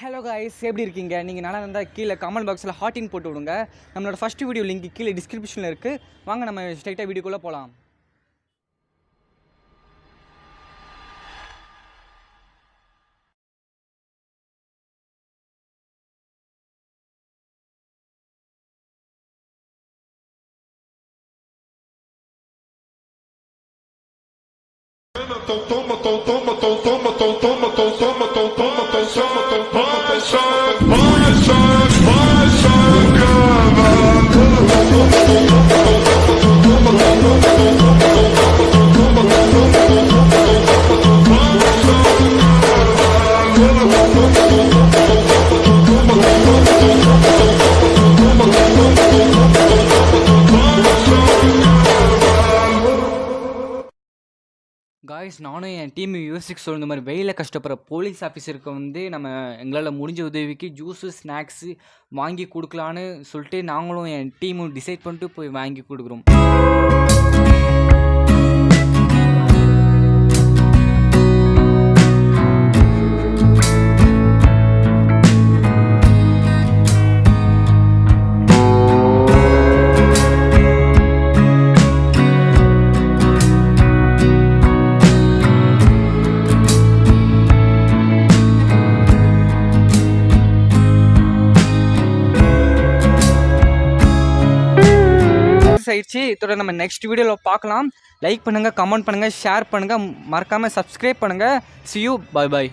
Hello guys எப்படி இருக்கீங்க? நீங்கள் நல்லா இருந்தால் கீழே கமெண்ட் பாக்ஸில் ஹாட்டின் போட்டு விடுங்க. நம்மளோட ஃபஸ்ட் வீடியோ லிங்க் கீழே டிஸ்கிரிப்ஷனில் இருக்குது வாங்க நம்ம ஸ்ட்ரைட்டாக வீடியோக்குள்ளே போகலாம் Punch, punch, punch, punch, punch. Guys நானும் என் டீம் யோசிக்க சொல்கிற மாதிரி வெயிலில் கஷ்டப்படுற போலீஸ் ஆஃபீஸருக்கு வந்து நம்ம எங்களால் முடிஞ்ச உதவிக்கு ஜூஸு ஸ்நாக்ஸு வாங்கி கொடுக்கலான்னு சொல்லிட்டு நாங்களும் என் டீமும் டிசைட் பண்ணிட்டு போய் வாங்கி கொடுக்குறோம். ஆயிடுச்சு. இதோட நம்ம நெக்ஸ்ட் வீடியோவில் பார்க்கலாம். லைக் பண்ணுங்கள் கமெண்ட் பண்ணுங்கள் ஷேர் பண்ணுங்கள் மறக்காமல் சப்ஸ்கிரைப் பண்ணுங்கள் சி யூ பாய் பாய்